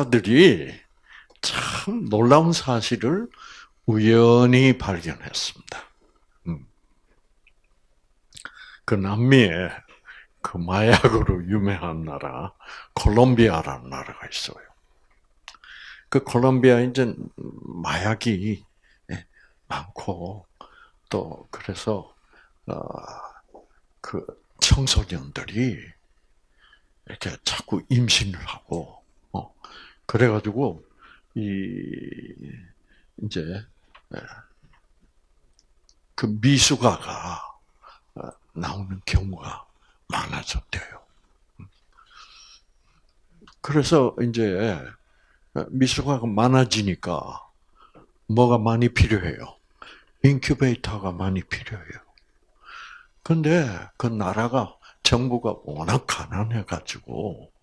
의사들이 참 놀라운 사실을 우연히 발견했습니다. 음. 그 남미에 그 마약으로 유명한 나라 콜롬비아라는 나라가 있어요. 그 콜롬비아 이제 마약이 예, 많고 또 그래서 어그 청소년들이 이렇게 자꾸 임신을 하고 어 그래가지고 이 이제 예, 그 미숙아가 어, 나오는 경우가 많아졌대요. 그래서 이제 미숙아가 많아지니까 뭐가 많이 필요해요? 인큐베이터가 많이 필요해요. 근데 그 나라가 정부가 워낙 가난해가지고 어,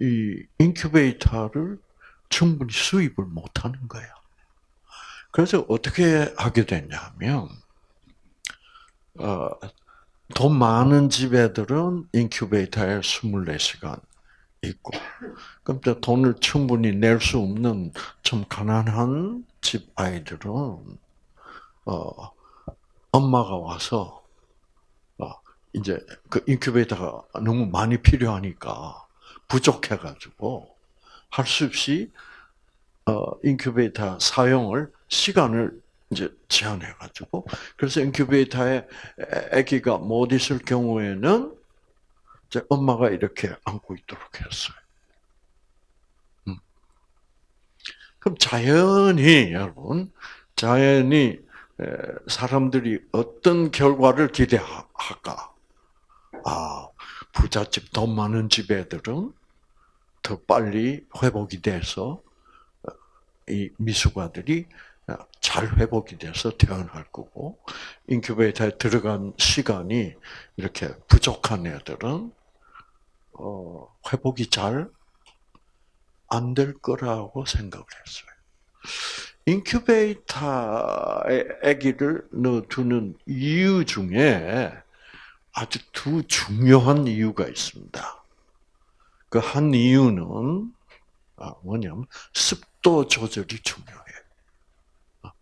이 인큐베이터를 충분히 수입을 못하는 거야. 그래서 어떻게 하게 됐냐면 어, 돈 많은 집 애들은 인큐베이터에 24시간 있고, 그럼 돈을 충분히 낼 수 없는 좀 가난한 집 아이들은 어, 엄마가 와서 어, 이제 그 인큐베이터가 너무 많이 필요하니까 부족해가지고 할 수 없이 어, 인큐베이터 사용을 시간을 이제 제한해가지고 그래서 인큐베이터에 아기가 못 있을 경우에는 이제 엄마가 이렇게 안고 있도록 했어요. 음. 그럼 자연히 여러분 자연히 사람들이 어떤 결과를 기대할까? 아 부잣집 돈 많은 집 애들은 더 빨리 회복이 돼서 이 미숙아들이 잘 회복이 돼서 태어날 거고 인큐베이터에 들어간 시간이 이렇게 부족한 애들은 어, 회복이 잘 안 될 거라고 생각을 했어요. 인큐베이터에 아기를 넣어두는 이유 중에 아주 두 중요한 이유가 있습니다. 그 한 이유는 아, 뭐냐면 습도 조절이 중요해요.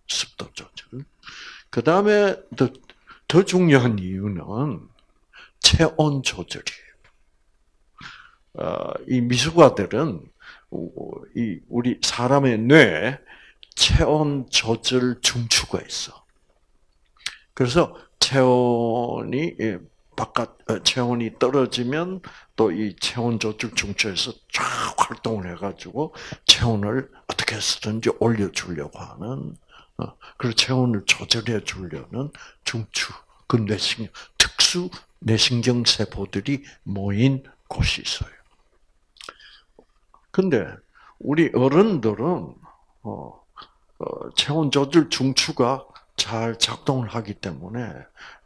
습도 조절. 그 다음에 더, 더 중요한 이유는 체온 조절이에요. 어, 이 미숙아들은 이 우리 사람의 뇌에 체온 조절 중추가 있어. 그래서 체온이 예, 바깥 어, 체온이 떨어지면 또 이 체온 조절 중추에서 쫙 활동을 해가지고 체온을 어떻게 해서든지 올려주려고 하는 어, 그리고 체온을 조절해 주려는 중추, 그 뇌신경, 특수 뇌신경 세포들이 모인 곳이 있어요. 근데 우리 어른들은 어, 어, 체온 조절 중추가 잘 작동을 하기 때문에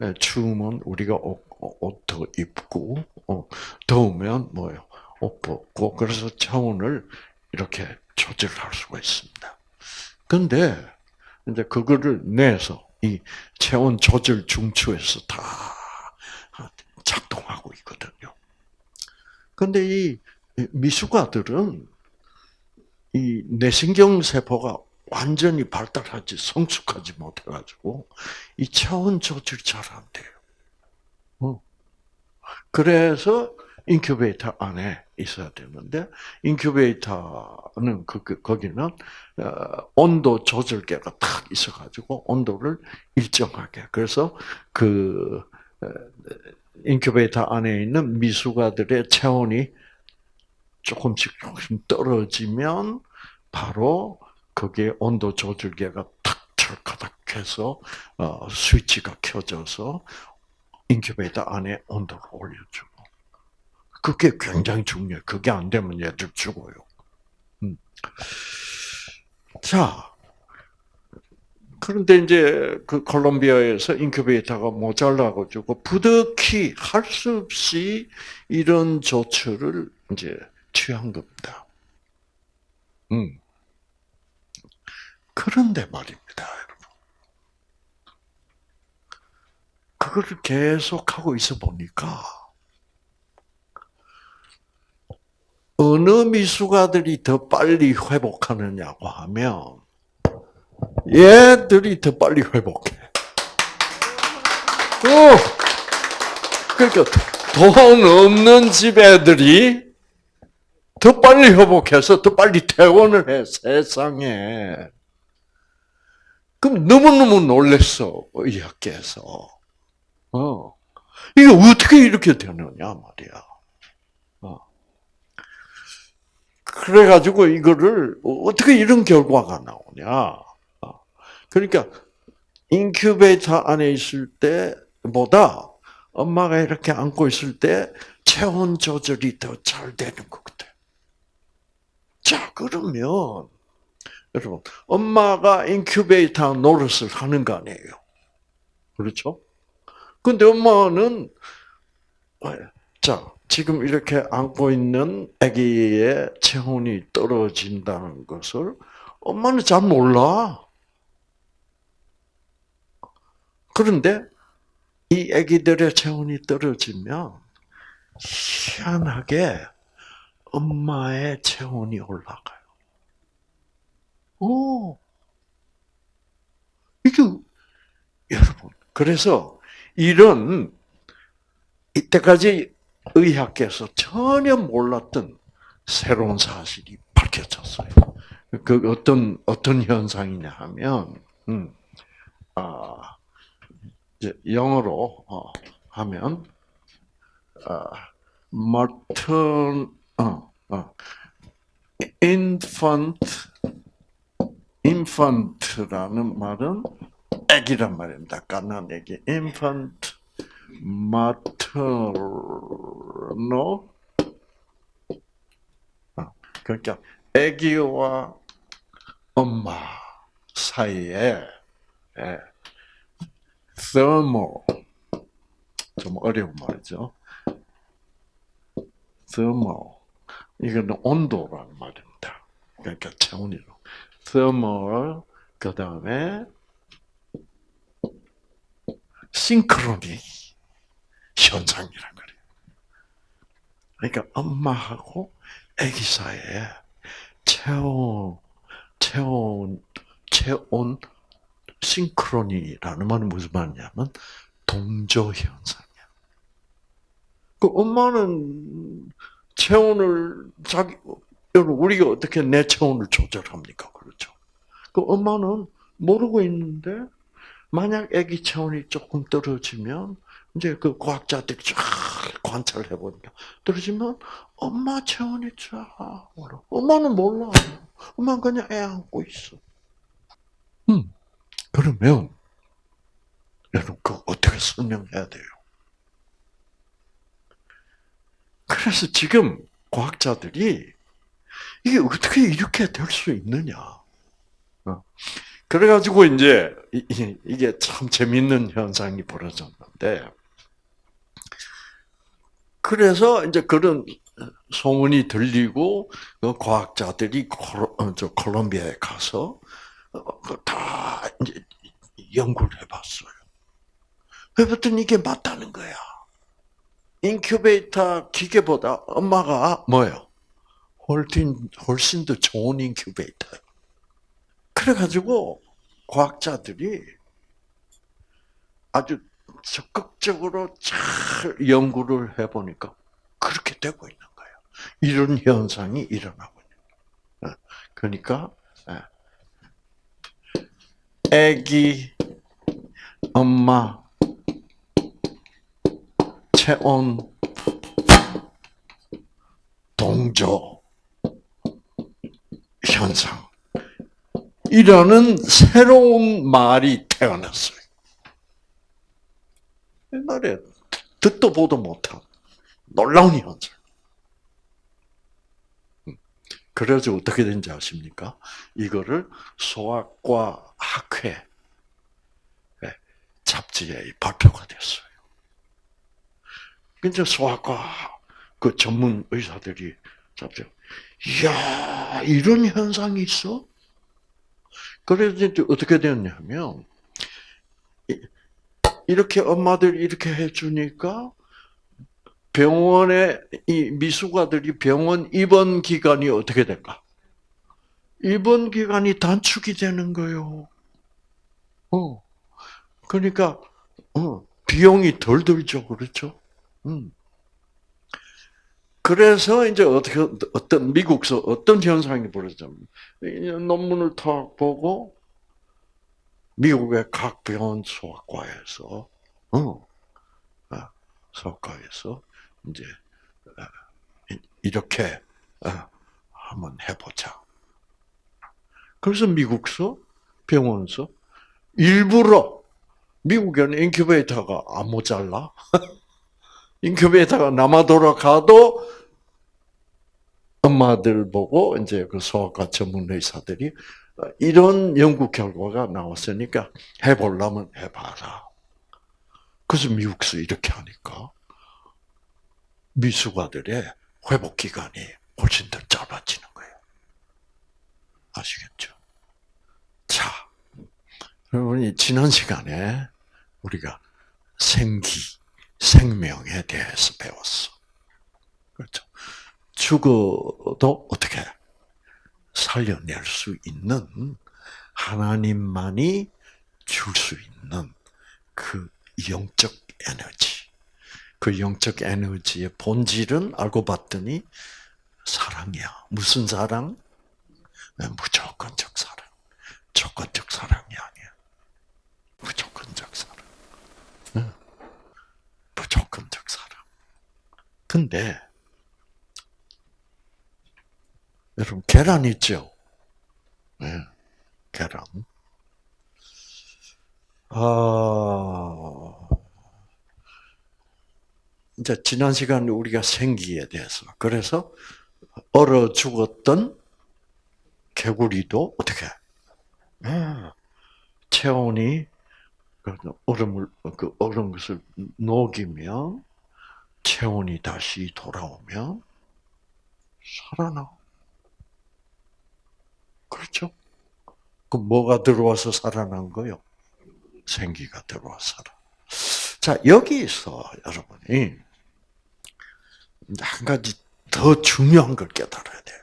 예, 추우면 우리가 옷, 옷더 입고 어, 더우면 뭐요 옷 벗고 그래서 체온을 이렇게 조절할 수가 있습니다. 근데 이제 그거를 내서 이 체온 조절 중추에서 다 작동하고 있거든요. 근데 이 미숙아들은 이 뇌신경 세포가 완전히 발달하지 성숙하지 못해가지고 이 체온 조절이 잘안 돼요. 어. 그래서 인큐베이터 안에 있어야 되는데 인큐베이터는 그, 그 거기는 어, 온도 조절계가 탁 있어가지고 온도를 일정하게 그래서 그 어, 인큐베이터 안에 있는 미숙아들의 체온이 조금씩 조금씩 떨어지면 바로 거기에 온도 조절계가 탁 철가닥해서 어, 스위치가 켜져서 인큐베이터 안에 온도를 올려주고 그게 굉장히 중요해. 그게 안 되면 얘들 죽어요. 음. 자, 그런데 이제 그 콜롬비아에서 인큐베이터가 모자라가지고 부득이 할수 없이 이런 조처를 이제 취한 겁니다. 음. 그런데 말입니다, 여러분. 그거를 계속 하고 있어 보니까 어느 미숙아들이 더 빨리 회복하느냐고 하면 얘들이 더 빨리 회복해. 어. 그러니까 돈 없는 집 애들이 더 빨리 회복해서 더 빨리 퇴원을 해 세상에. 그럼 너무너무 놀랬어 의학계에서. 어. 이게 어떻게 이렇게 되느냐 말이야. 어. 그래가지고 이거를 어떻게 이런 결과가 나오냐. 어. 그러니까 인큐베이터 안에 있을 때보다 엄마가 이렇게 안고 있을 때 체온 조절이 더 잘 되는 것 같아. 자, 그러면 여러분 엄마가 인큐베이터 노릇을 하는 거 아니에요. 그렇죠? 근데 엄마는 자 지금 이렇게 안고 있는 아기의 체온이 떨어진다는 것을 엄마는 잘 몰라. 그런데 이 아기들의 체온이 떨어지면 희한하게 엄마의 체온이 올라가요. 오, 이게 여러분 그래서 이런 이때까지 의학계에서 전혀 몰랐던 새로운 사실이 밝혀졌어요. 그 어떤 어떤 현상이냐 하면, 음, 아, 영어로 어, 하면, 아, matern, 어, 어, infant, infant라는 말은 애기란 말입니다. 갓난 애기. infant maternal 그러니까 애기와 엄마 사이에 예, thermal 좀 어려운 말이죠. thermal 이거는 온도라는 말입니다. 그러니까 체온이로 thermal 그 다음에 싱크로니 현상이란 거예요. 그러니까 엄마하고 아기 사이에 체온, 체온, 체온 싱크로니라는 말은 무슨 말이냐면 동조 현상이야. 그 엄마는 체온을 자기 여러분 우리가 어떻게 내 체온을 조절합니까? 그 엄마는 모르고 있는데 만약 아기 체온이 조금 떨어지면 이제 그 과학자들이 쫙 관찰을 해보니까 떨어지면 엄마 체온이 쫙 올라. 엄마는 몰라. 엄마는 그냥 애 안고 있어. 음. 그러면 여러분 그 어떻게 설명해야 돼요? 그래서 지금 과학자들이 이게 어떻게 이렇게 될 수 있느냐? 어. 그래가지고 이제 이게 참 재밌는 현상이 벌어졌는데, 그래서 이제 그런 소문이 들리고 그 과학자들이 어, 콜롬비아에 가서 어, 그다 이제 연구를 해봤어요. 해봤더니 이게 맞다는 거야. 인큐베이터 기계보다 엄마가 뭐예요? 훨씬 훨씬 더 좋은 인큐베이터예요. 그래가지고 과학자들이 아주 적극적으로 잘 연구를 해보니까 그렇게 되고 있는 거예요. 이런 현상이 일어나고 있는 거예요. 어, 그러니까 아기, 엄마, 체온, 동조 현상. 이라는 새로운 말이 태어났어요. 옛날에 듣도 보도 못한 놀라운 현상. 음. 그래서 어떻게 된지 아십니까? 이거를 소아과 학회 잡지에 발표가 됐어요. 이제 소아과 그 전문 의사들이 잡지, 이야, 이런 현상이 있어? 그래서 이제 어떻게 되었냐면, 이렇게 엄마들이 이렇게 해주니까 병원에 이 미숙아들이 병원 입원 기간이 어떻게 될까? 입원 기간이 단축이 되는 거요. 어. 그러니까 어, 비용이 덜 들죠, 그렇죠? 음. 그래서 이제 어떻게 어떤 미국서 어떤 현상이 벌어졌냐면 논문을 탁 보고 미국의 각 병원 소아과에서 어, 아, 소아과에서 이제 어, 이렇게 어, 한번 해보자. 그래서 미국서 병원서 일부러 미국에는 인큐베이터가 안 모자라. 인큐베이터가 남아 돌아가도 엄마들 보고 이제 그 소아과 전문 의사들이 이런 연구 결과가 나왔으니까 해보려면 해봐라. 그래서 미국서 이렇게 하니까 미숙아들의 회복 기간이 훨씬 더 짧아지는 거예요. 아시겠죠? 자, 여러분이 지난 시간에 우리가 생기, 생명에 대해서 배웠어. 그렇죠? 죽어도 어떻게 살려낼 수 있는 하나님만이 줄 수 있는 그 영적 에너지. 그 영적 에너지의 본질은 알고 봤더니 사랑이야. 무슨 사랑? 네, 무조건적 사랑. 조건적 사랑이 아니야. 무조건적 사랑. 네. 무조건적 사랑. 근데 여러분 계란 있죠? 네, 계란. 아, 이제 지난 시간 우리가 생기에 대해서 그래서 얼어 죽었던 개구리도 어떻게 네, 체온이 그 얼음을 그 얼은 것을 녹이면 체온이 다시 돌아오면 살아나. 그렇죠? 그 뭐가 들어와서 살아난 거요? 생기가 들어와 살아. 자, 여기서 여러분이 한 가지 더 중요한 걸 깨달아야 돼요.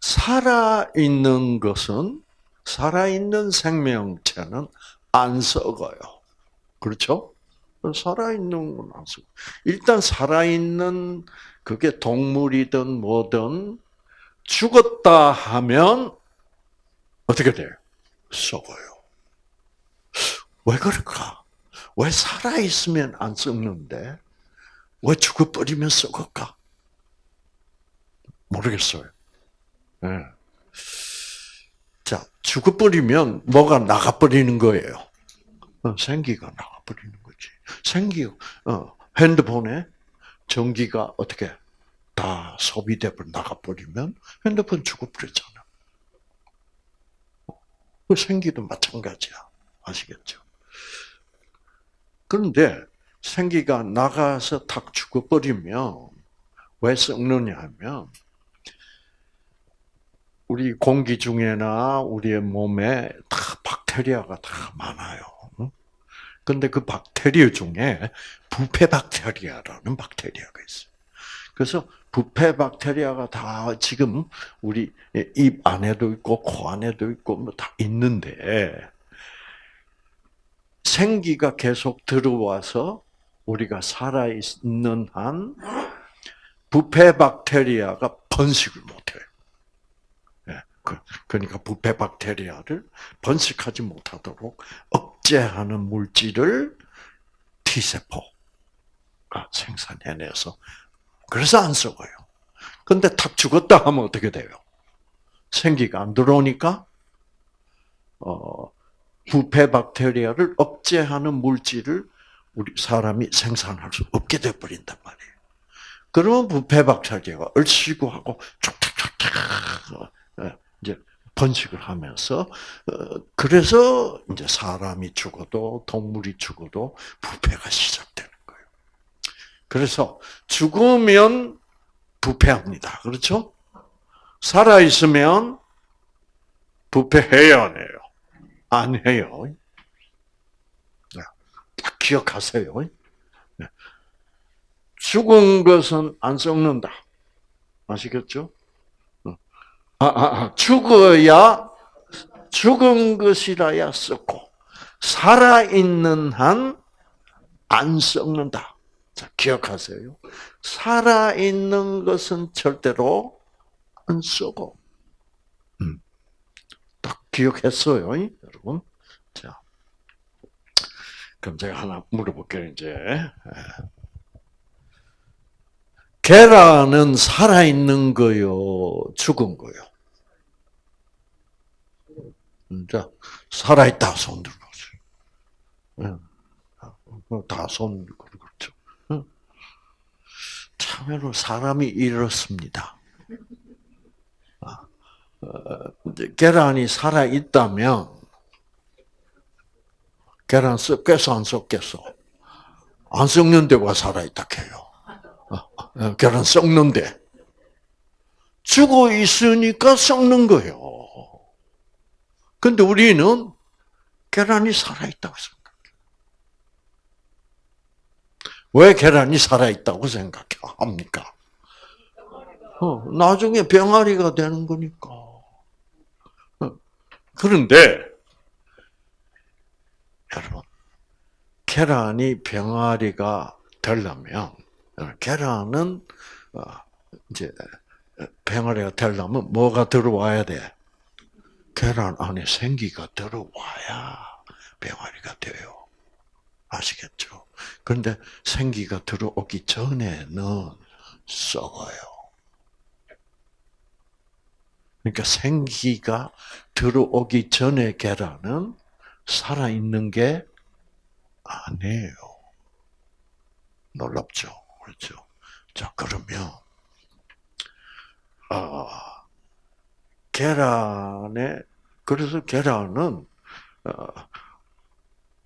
살아있는 것은, 살아있는 생명체는 안 썩어요. 그렇죠? 살아있는 건 안 썩어. 일단 살아있는 그게 동물이든 뭐든 죽었다 하면 어떻게 돼요? 썩어요. 왜 그럴까? 왜 살아있으면 안 썩는데, 왜 죽어버리면 썩을까? 모르겠어요. 네. 자, 죽어버리면 뭐가 나가버리는 거예요? 어, 생기가 나가버리는 거지. 생기, 어, 핸드폰에 전기가 어떻게 다 소비돼 나가버리면 핸드폰 죽어버렸잖아. 그 생기도 마찬가지야. 아시겠죠? 그런데 생기가 나가서 탁 죽어버리면 왜 썩느냐 하면 우리 공기 중에나 우리의 몸에 다 박테리아가 다 많아요. 근데 그 박테리아 중에 부패 박테리아라는 박테리아가 있어요. 그래서 부패 박테리아가 다 지금 우리 입 안에도 있고 코 안에도 있고 뭐 다 있는데 생기가 계속 들어와서 우리가 살아 있는 한 부패 박테리아가 번식을 못해요. 예, 그, 그러니까 부패 박테리아를 번식하지 못하도록 억제하는 물질을 T세포가 생산해내서 그래서 안 썩어요. 근데 탁 죽었다 하면 어떻게 돼요? 생기가 안 들어오니까 어, 부패 박테리아를 억제하는 물질을 우리 사람이 생산할 수 없게 돼 버린단 말이에요. 그러면 부패 박테리아가 얼씨구 하고 촉촉촉촉 어, 이제 번식을 하면서 어, 그래서 이제 사람이 죽어도 동물이 죽어도 부패가 시작되는. 그래서 죽으면 부패합니다. 그렇죠? 살아 있으면 부패해야 해요. 안 해요. 딱 기억하세요. 죽은 것은 안 썩는다. 아시겠죠? 어. 아, 아, 아, 죽어야 죽은 것이라야 썩고 살아 있는 한 안 썩는다. 자, 기억하세요. 살아 있는 것은 절대로 안 썩어. 음. 딱 기억했어요, 여러분. 자, 그럼 제가 하나 물어볼게요, 이제. 계란은 살아있는 거요, 죽은 거요? 자, 살아있다, 손 들어보세요. 다 손, 그렇죠. 참여로 사람이 이렇습니다. 아, 어, 계란이 살아 있다면, 계란 썩겠어, 안 썩겠어? 안 썩는데 와 살아 있다 해요. 어, 계란 썩는데. 죽어 있으니까 썩는 거예요. 근데 우리는 계란이 살아 있다고 생각해요. 왜 계란이 살아있다고 생각합니까? 어, 나중에 병아리가 되는 거니까. 어, 그런데, 여러분, 계란이 병아리가 되려면, 계란은, 어, 이제, 병아리가 되려면 뭐가 들어와야 돼? 계란 안에 생기가 들어와야 병아리가. 아시겠죠? 그런데 생기가 들어오기 전에는 썩어요. 그러니까 생기가 들어오기 전에 계란은 살아있는 게 아니에요. 놀랍죠? 그렇죠? 자, 그러면, 아, 계란에 그래서 계란은 어,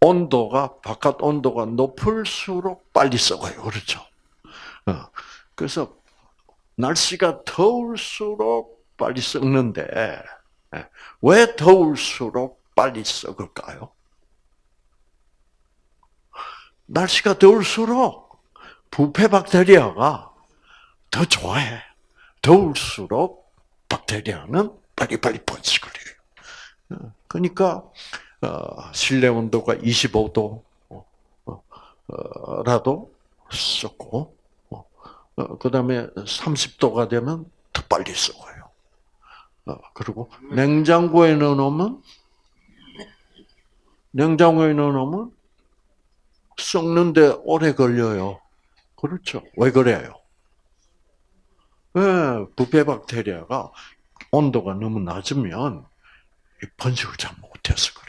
온도가 바깥 온도가 높을수록 빨리 썩어요. 그렇죠? 어, 그래서 날씨가 더울수록 빨리 썩는데 예, 왜 더울수록 빨리 썩을까요? 날씨가 더울수록 부패 박테리아가 더 좋아해. 더울수록 박테리아는 빨리빨리 번식을 해요. 그러니까 어, 실내 온도가 25도 라도 썩고 그 다음에 30도가 되면 더 빨리 썩어요. 어, 그리고 냉장고에 넣어놓으면 냉장고에 넣어놓으면 썩는데 오래 걸려요. 그렇죠. 왜 그래요? 네, 부패 박테리아가 온도가 너무 낮으면 번식을 잘 못해서 그래요.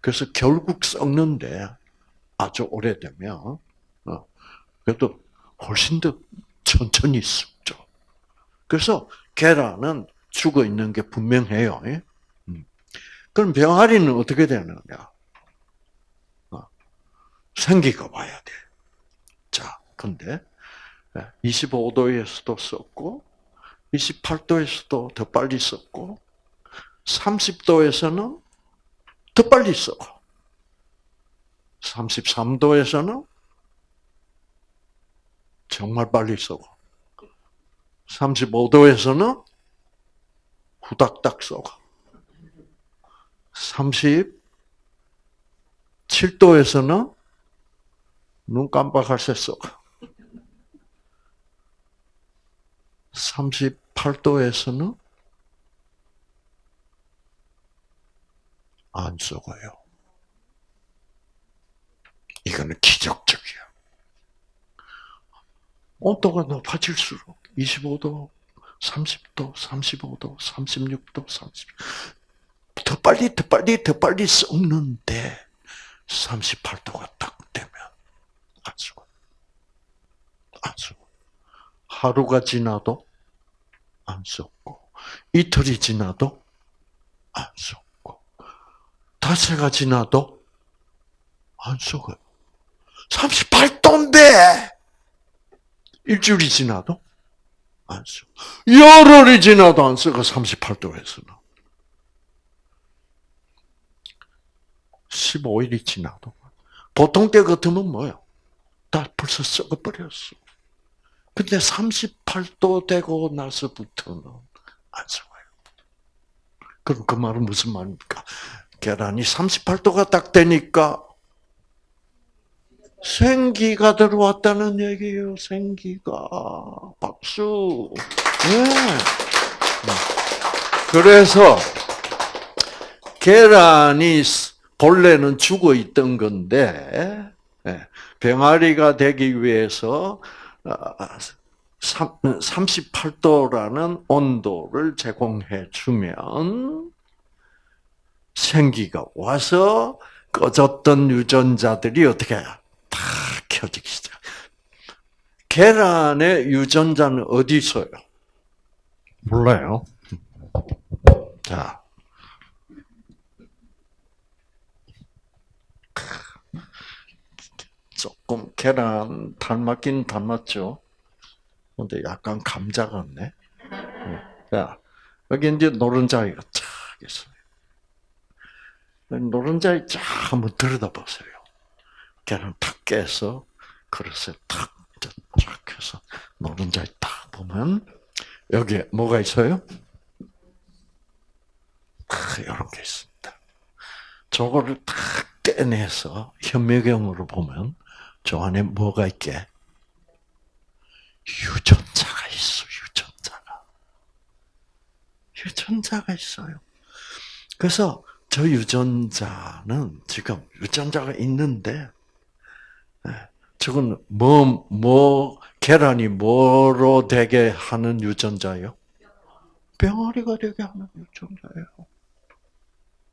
그래서 결국 썩는데 아주 오래되면 어, 그래도 훨씬 더 천천히 썩죠. 그래서 계란은 죽어 있는 게 분명해요. 예? 음. 그럼 병아리는 어떻게 되느냐? 어, 생기가 와야 돼. 자, 근데 25도에서도 썩고 28도에서도 더 빨리 썩고 30도에서는 더 빨리 썩어. 33도에서는 정말 빨리 썩어. 35도에서는 후닥닥 썩어. 37도에서는 눈 깜빡할 새 썩어. 38도에서는 안 썩어요. 이거는 기적적이야. 온도가 높아질수록 25도, 30도, 35도, 36도, 30. 더 빨리, 더 빨리, 더 빨리 썩는데 38도가 딱 되면 안 썩어. 안 썩어. 하루가 지나도 안 썩고 이틀이 지나도 안 썩고 닷새가 지나도 안 썩어요. 38도인데 일주일이 지나도 안 썩어. 열흘이 지나도 안 썩어 38도에서는. 15일이 지나도 보통 때 같으면 뭐요? 다 벌써 썩어버렸어. 근데 38도 되고 나서부터는 안 썩어요. 그럼 그 말은 무슨 말입니까? 계란이 38도가 딱 되니까 생기가 들어왔다는 얘기예요. 생기가 박수. 네. 그래서 계란이 본래는 죽어 있던 건데 예, 병아리가 되기 위해서 38도라는 온도를 제공해 주면 생기가 와서 꺼졌던 유전자들이 어떻게 다 켜지기 시작. 계란의 유전자는 어디 있어요? 몰라요. 자. 조금 계란 닮았긴 닮았죠. 근데 약간 감자 같네. 자, 여기 이제 노른자이가 쫙 있어요. 노른자이 쫙 한번 들여다보세요. 계란 탁 깨서 그릇에 탁, 쫙 해서 노른자이 딱 보면 여기에 뭐가 있어요? 이런 게 있습니다. 저거를 탁 떼내서 현미경으로 보면 저 안에 뭐가 있게? 유전자가 있어, 유전자가. 유전자가 있어요. 그래서 저 유전자는 지금 유전자가 있는데, 예, 저건 뭐, 뭐, 계란이 뭐로 되게 하는 유전자예요? 병아리가 되게 하는 유전자예요.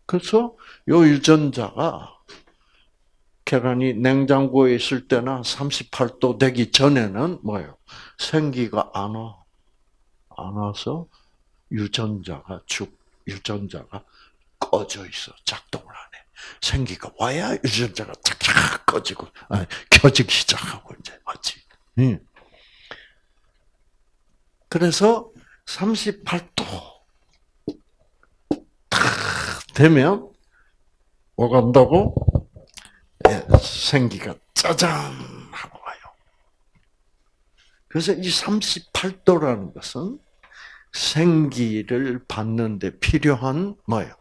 그래서 요 유전자가 계란이 냉장고에 있을 때나 38도 되기 전에는 뭐예요? 생기가 안 와. 안 와서 유전자가 죽, 유전자가 꺼져 있어. 작동을 안 해. 생기가 와야 유전자가 착착 꺼지고, 아니, 켜지기 시작하고 이제 하지. 응. 그래서 38도 되면 오간다고 예, 생기가 짜잔 하고 와요. 그래서 이 38도라는 것은 생기를 받는데 필요한 뭐예요?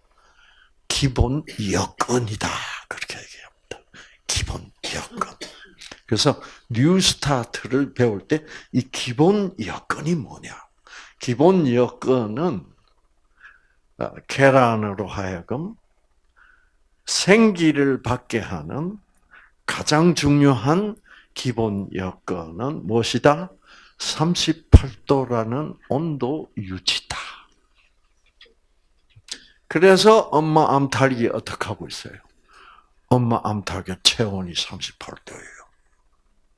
기본 여건이다. 그렇게 얘기합니다. 기본 여건. 그래서 New Start를 배울 때 이 기본 여건이 뭐냐? 기본 여건은 어, 계란으로 하여금 생기를 받게 하는 가장 중요한 기본 여건은 무엇이다? 38도라는 온도 유지다. 그래서 엄마 암탉이 어떻게 하고 있어요? 엄마 암탉의 체온이 38도예요.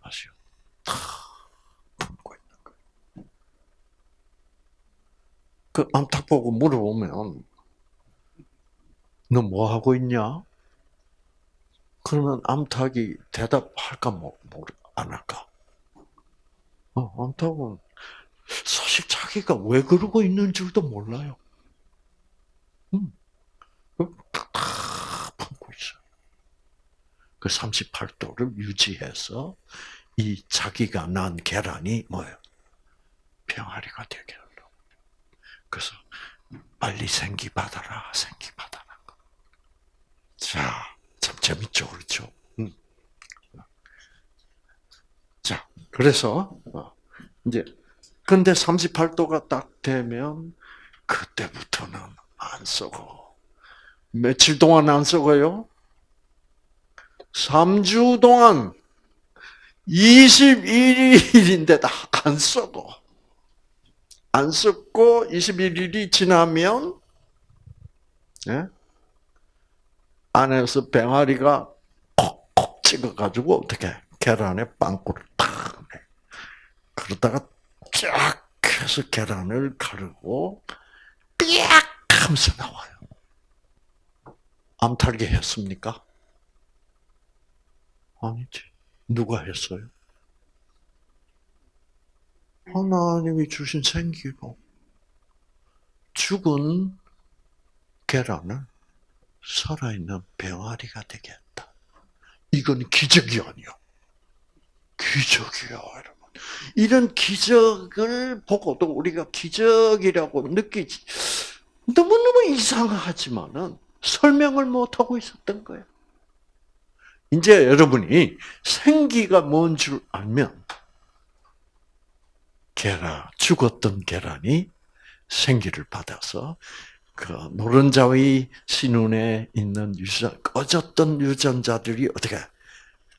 아시오? 그 암탉 보고 물어보면 너 뭐 하고 있냐? 그러면 암탉이 대답할까 뭐, 안 할까? 어, 암탉은 사실 자기가 왜 그러고 있는 줄도 몰라요. 음. 다 품고 있어. 그 38도를 유지해서 이 자기가 난 계란이 뭐예요? 병아리가 되게 하려고. 그래서 빨리 생기 받아라, 생기 받아라. 자, 참 재밌죠, 그렇죠? 음. 자, 그래서 어, 이제 근데 38도가 딱 되면 그때부터는 안 썩어. 며칠 동안 안 썩어요? 3주 동안 21일인데도 안 썩어. 안 썩고 21일이 지나면 예? 안에서 병아리가 콕콕 찍어가지고 어떻게 계란에 빵꾸를 탁 내. 그러다가 쫙 해서 계란을 가르고 삐약 하면서 나와요. 암탉이 했습니까? 아니지. 누가 했어요? 하나님이 주신 생기로 죽은 계란을 살아있는 병아리가 되게 했다. 이건 기적이 아니야. 기적이야, 여러분. 이런 기적을 보고도 우리가 기적이라고 느끼지 너무너무 이상하지만은 설명을 못 하고 있었던 거예요. 이제 여러분이 생기가 뭔 줄 알면 계란 죽었던 계란이 생기를 받아서 그 노른자의 신운에 있는 유전 꺼졌던 유전자들이 어떻게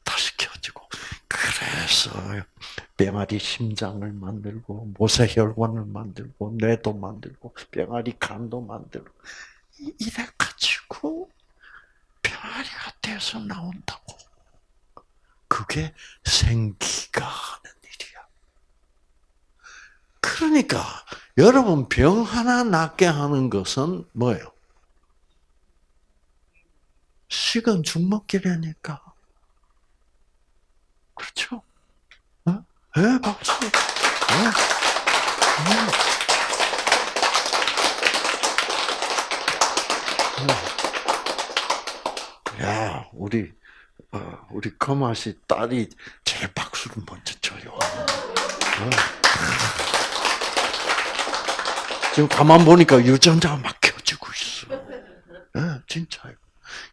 다시 켜지고 그래서 병아리 심장을 만들고 모세혈관을 만들고 뇌도 만들고 병아리 간도 만들고 이래 가지고 병아리가 돼서 나온다고 그게 생기가 하는 일이야. 그러니까 여러분 병 하나 낫게 하는 것은 뭐예요? 식은 죽먹기라니까. 그렇죠? 어? 예, 박수. 예. 음. 야, 우리 어, 우리 거마씨 딸이 제일 박수를 먼저 쳐요. 어. 지금 가만 보니까 유전자가 막 켜지고 있어. 네, 진짜요.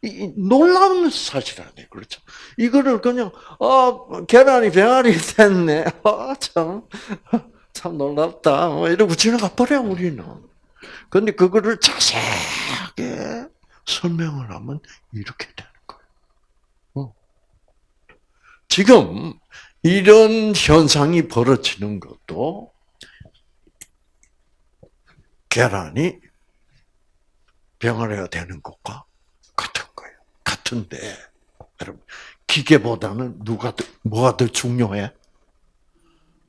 이, 놀라운 사실 아니에요. 그렇죠? 이거를 그냥, 어, 계란이 병아리 됐네. 아, 참, 참 놀랍다. 뭐 이러고 지나가 버려, 우리는. 근데 그거를 자세하게 설명을 하면 이렇게 되는. 어. 지금 이런 현상이 벌어지는 것도 계란이 병아리가 되는 것과 같은 거예요. 같은데, 여러분, 기계보다는 누가 더, 뭐가 더 중요해?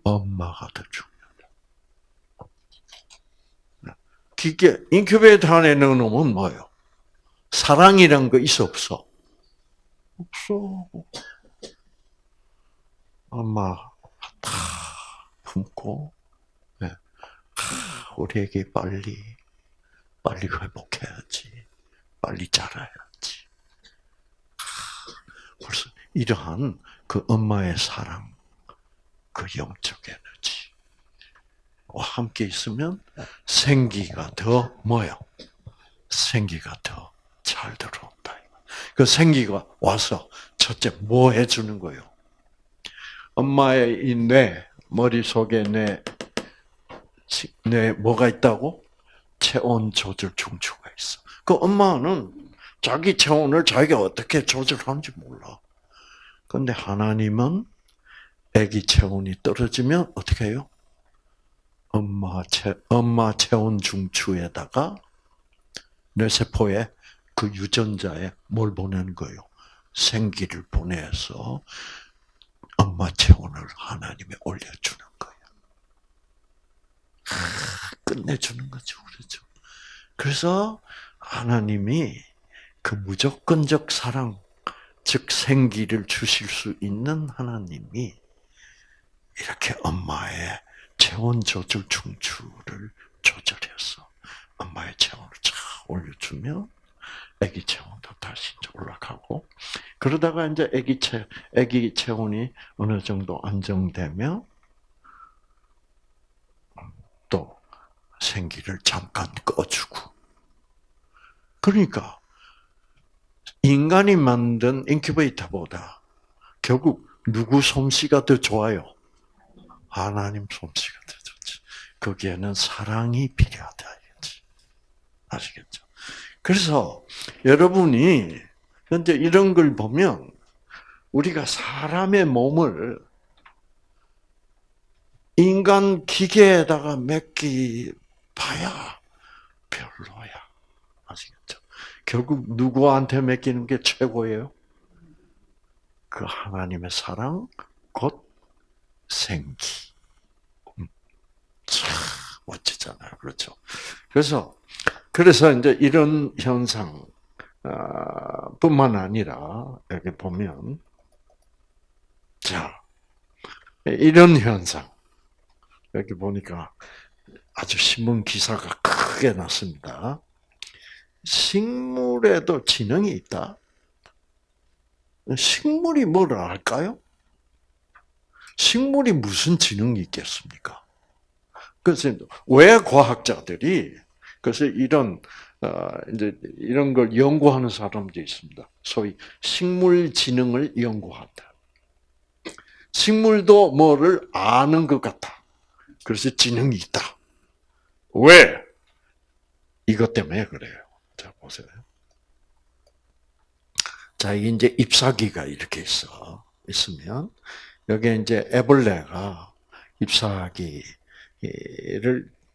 엄마가 더 중요하다. 기계, 인큐베이터 안에 넣어놓으면 뭐예요? 사랑이란 거 있어, 없어? 없어. 엄마 다 품고, 네. 우리 애기 빨리, 빨리 회복해야지. 빨리 자라야지. 벌써 이러한 그 엄마의 사랑, 그 영적 에너지 와 함께 있으면 생기가 더 뭐요? 생기가 더 잘 들어온다. 그 생기가 와서 첫째 뭐 해주는 거요? 엄마의 이 뇌, 머릿속에 뇌, 뇌 뭐가 있다고? 체온 조절 중추가 있어. 그 엄마는 자기 체온을 자기가 어떻게 조절하는지 몰라. 근데 하나님은 아기 체온이 떨어지면 어떻게 해요? 엄마 체 엄마 체온 중추에다가 뇌세포에 그 유전자에 뭘 보내는 거예요? 생기를 보내서 엄마 체온을 하나님에 올려주는 거예요. 끝내주는 거죠, 그렇죠? 그래서 하나님이 그 무조건적 사랑, 즉 생기를 주실 수 있는 하나님이 이렇게 엄마의 체온 조절 중추를 조절해서 엄마의 체온을 쫙 올려주면 아기 체온도 다시 올라가고 그러다가 이제 아기 체 아기 체온이 어느 정도 안정되면 또 생기를 잠깐 꺼주고 그러니까 인간이 만든 인큐베이터보다 결국 누구 솜씨가 더 좋아요? 하나님 솜씨가 더 좋지. 거기에는 사랑이 필요하다. 아시겠죠? 그래서 여러분이 현재 이런 걸 보면 우리가 사람의 몸을 인간 기계에다가 맡기 봐야 별로야. 아시겠죠? 결국 누구한테 맡기는 게 최고예요? 그 하나님의 사랑, 곧 생기. 음. 참 멋지잖아요. 그렇죠? 그래서, 그래서 이제 이런 현상, 아, 뿐만 아니라, 여기 보면, 자, 이런 현상. 여기 보니까 아주 신문 기사가 크게 났습니다. 식물에도 지능이 있다. 식물이 뭐를 알까요? 식물이 무슨 지능이 있겠습니까? 그래서 왜 과학자들이 그래서 이런 어, 이제 이런 걸 연구하는 사람도 있습니다. 소위 식물 지능을 연구한다. 식물도 뭐를 아는 것 같아. 그래서 지능이 있다. 왜? 이것 때문에 그래요. 자, 보세요. 자, 이제 잎사귀가 이렇게 있어. 있으면, 여기에 이제 애벌레가 잎사귀를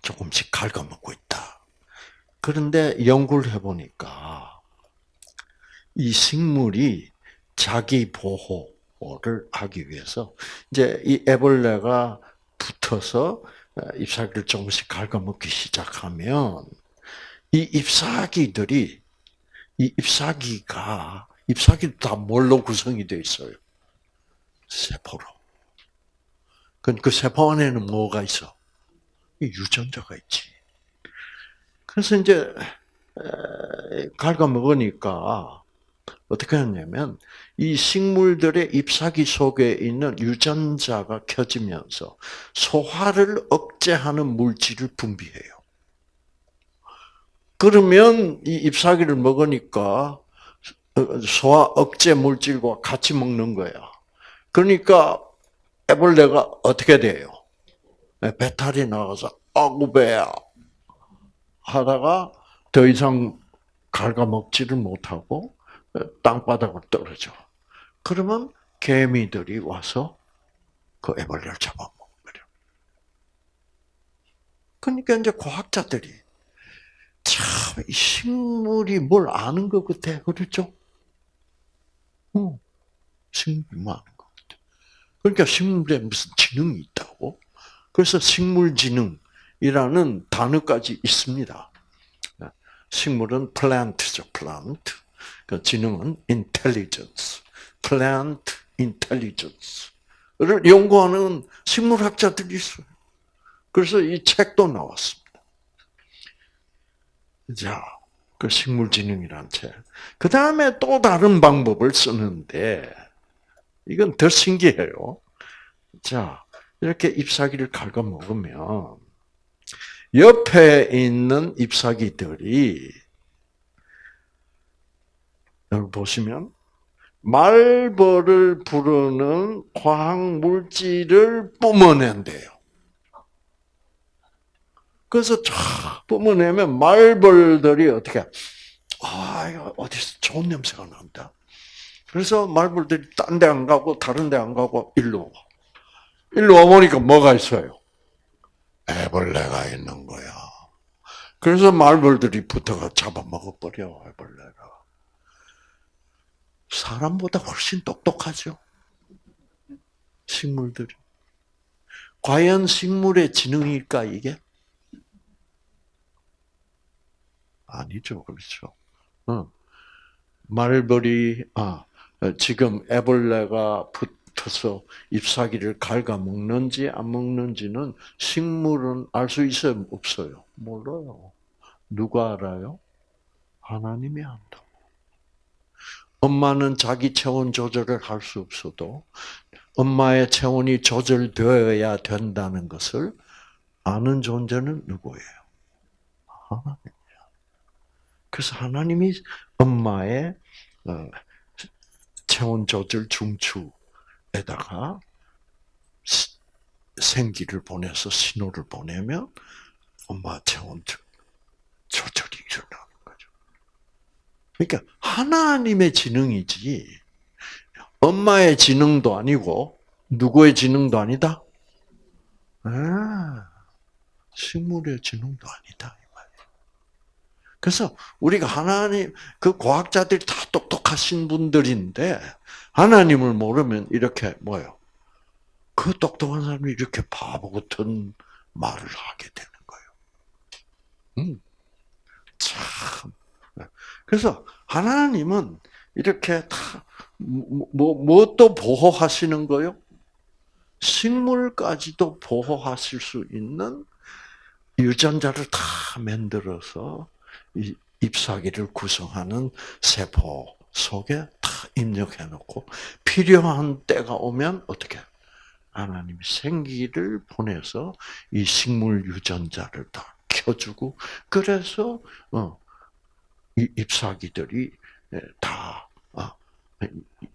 조금씩 갉아먹고 있다. 그런데 연구를 해보니까, 이 식물이 자기 보호를 하기 위해서, 이제 이 애벌레가 붙어서 잎사귀를 조금씩 갉아먹기 시작하면, 이 잎사귀들이, 이 잎사귀가 잎사귀도 다 뭘로 구성이 되어 있어요? 세포로. 그 세포 안에는 뭐가 있어? 유전자가 있지. 그래서 이제 갉아 먹으니까 어떻게 하냐면 이 식물들의 잎사귀 속에 있는 유전자가 켜지면서 소화를 억제하는 물질을 분비해요. 그러면 이 잎사귀를 먹으니까 소화 억제 물질과 같이 먹는 거야. 그러니까 애벌레가 어떻게 돼요? 네, 배탈이 나가서 아구 배야 하다가 더 이상 갉아먹지를 못하고 땅바닥으로 떨어져. 그러면 개미들이 와서 그 애벌레를 잡아먹어버려. 그러니까 이제 과학자들이 참 식물이 뭘 아는 것 같아, 그렇죠? 어, 식물이 많은 것 같아. 그러니까 식물에 무슨 지능이 있다고? 그래서 식물지능 이라는 단어까지 있습니다. 식물은 plant죠, plant. 그 지능은 intelligence, plant intelligence를 연구하는 식물학자들이 있어요. 그래서 이 책도 나왔습니다. 자, 그 식물지능이란 책. 그 다음에 또 다른 방법을 쓰는데, 이건 더 신기해요. 자, 이렇게 잎사귀를 갉아 먹으면, 옆에 있는 잎사귀들이, 여기 보시면, 말벌을 부르는 화학 물질을 뿜어낸대요. 그래서 쫙 뿜어내면 말벌들이 어떻게, 아, 이거 어디서 좋은 냄새가 난다. 그래서 말벌들이 딴 데 안 가고 다른 데 안 가고 일로 와. 일로 와 보니까 뭐가 있어요? 애벌레가 있는 거야. 그래서 말벌들이 붙어가 잡아먹어버려, 애벌레가. 사람보다 훨씬 똑똑하죠? 식물들이. 과연 식물의 지능일까, 이게? 아니죠. 그렇죠. 어. 말벌이, 아, 지금 애벌레가 붙 어서 잎사귀를 갉아 먹는지 안 먹는지는 식물은 알 수 있어요? 없어요? 몰라요. 누가 알아요? 하나님이 안다고. 엄마는 자기 체온 조절을 할 수 없어도 엄마의 체온이 조절되어야 된다는 것을 아는 존재는 누구예요? 하나님. 그래서 하나님이 엄마의 어, 체온 조절 중추 에다가 생기를 보내서 신호를 보내면 엄마 체온 조절이 일어나는 거죠. 그러니까 하나님의 지능이지 엄마의 지능도 아니고 누구의 지능도 아니다. 아, 식물의 지능도 아니다. 그래서 우리가 하나님 그 과학자들이 다 똑똑하신 분들인데 하나님을 모르면 이렇게 뭐요? 그 똑똑한 사람이 이렇게 바보 같은 말을 하게 되는 거예요. 음, 참. 그래서 하나님은 이렇게 다 뭐, 뭐또 보호하시는 거요? 식물까지도 보호하실 수 있는 유전자를 다 만들어서 잎사귀를 구성하는 세포 속에 다 입력해 놓고 필요한 때가 오면 어떻게 하나님이 생기를 보내서 이 식물 유전자를 다 켜주고 그래서 어, 이 잎사귀들이 다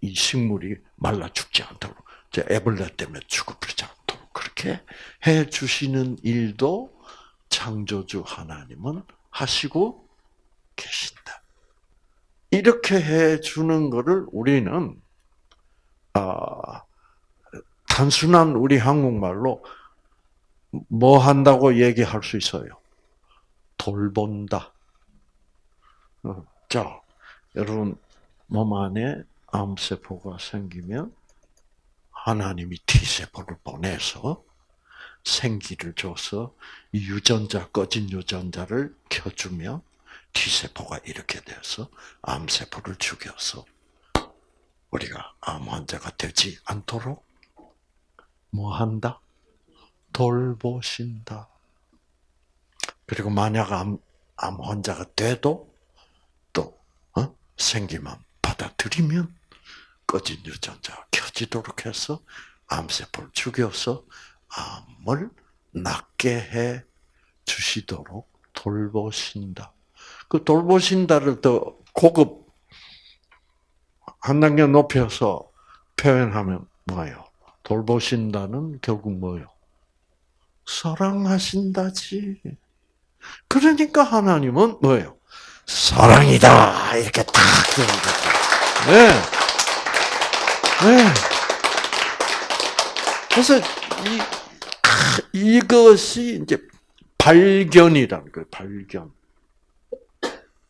이 식물이 말라 죽지 않도록 애벌레 때문에 죽어버리지 않도록 그렇게 해 주시는 일도 창조주 하나님은 하시고 계신다. 이렇게 해 주는 것을 우리는 아, 단순한 우리 한국말로 뭐 한다고 얘기할 수 있어요? 돌본다. 어, 자, 여러분 몸 안에 암세포가 생기면 하나님이 T세포를 보내서 생기를 줘서 유전자 꺼진 유전자를 켜주면 T세포가 이렇게 돼서 암세포를 죽여서 우리가 암 환자가 되지 않도록 뭐 한다? 돌보신다. 그리고 만약 암, 암 환자가 돼도 또 어? 생기만 받아들이면 꺼진 유전자가 켜지도록 해서 암세포를 죽여서 암을 낫게 해 주시도록 돌보신다. 그 돌보신다를 더 고급 한 단계 높여서 표현하면 뭐예요? 돌보신다는 결국 뭐예요? 사랑하신다지. 그러니까 하나님은 뭐예요? 사랑이다. 이렇게 탁 네. 네. 그래서 이, 이것이 이제 발견이라는 거예요, 발견.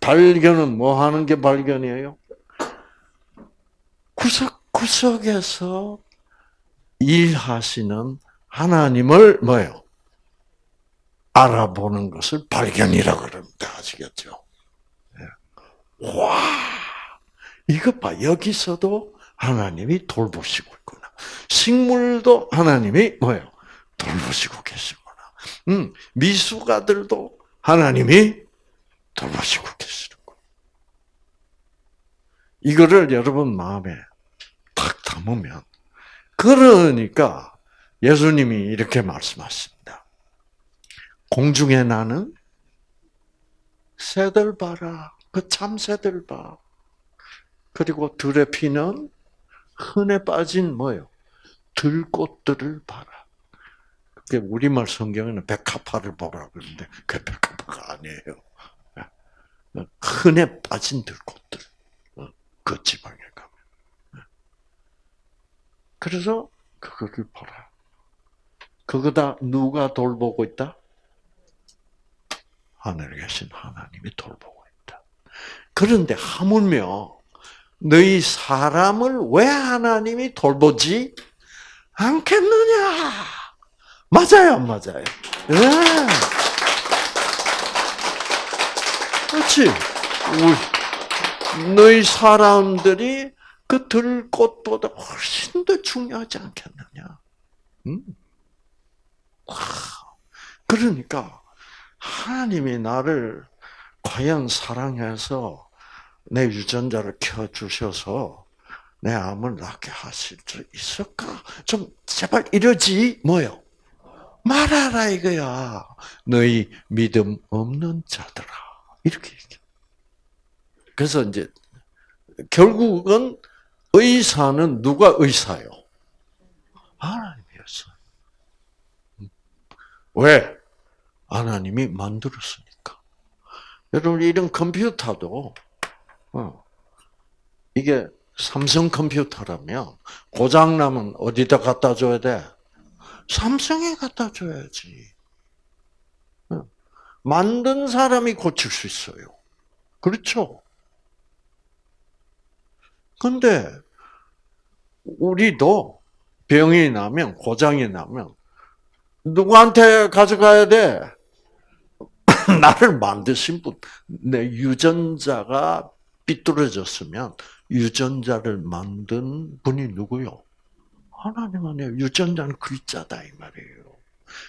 발견은 뭐 하는 게 발견이에요? 구석구석에서 일하시는 하나님을 뭐예요? 알아보는 것을 발견이라 그럽니다. 아시겠죠? 네. 와, 이것 봐. 여기서도 하나님이 돌보시고 있구나. 식물도 하나님이 뭐예요? 돌보시고 계시구나. 음, 미숙아들도 하나님이 돌보시고 계시는구나. 이거를 여러분 마음에 딱 담으면 그러니까 예수님이 이렇게 말씀하십니다. 공중에 나는 새들 봐라. 그 참새들 봐. 그리고 들의 피는 흔해 빠진 뭐요? 들꽃들을 봐라. 그게 우리말 성경에는 백합화를 보라 그러는데 그 백합화가 아니에요. 흔해 빠진 들꽃들. 어, 그 지방에 가면. 그래서 그거를 보라. 그거 다 누가 돌보고 있다? 하늘에 계신 하나님이 돌보고 있다. 그런데 하물며 너희 사람을 왜 하나님이 돌보지 않겠느냐? 맞아요, 안 맞아요? 네. 그렇지. 너희 사람들이 그 들꽃보다 훨씬 더 중요하지 않겠느냐? 음? 그러니까 하나님이 나를 과연 사랑해서 내 유전자를 켜 주셔서 내 암을 낫게 하실 수 있을까? 좀 제발 이러지 뭐요? 말하라 이거야. 너희 믿음 없는 자들아. 이렇게. 그래서 이제 결국은 의사는 누가 의사요? 하나님이었어. 왜? 하나님이 만들었으니까. 여러분 이런 컴퓨터도 어, 이게 삼성 컴퓨터라면 고장 나면 어디다 갖다 줘야 돼? 삼성에 갖다 줘야지. 어, 만든 사람이 고칠 수 있어요. 그렇죠? 근데 우리도 병이 나면 고장이 나면 누구한테 가져가야 돼? 나를 만드신 분, 내 유전자가 삐뚤어졌으면 유전자를 만든 분이 누구요? 하나님 아니에요. 유전자는 글자다 이 말이에요.